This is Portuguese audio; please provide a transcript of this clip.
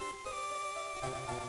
Música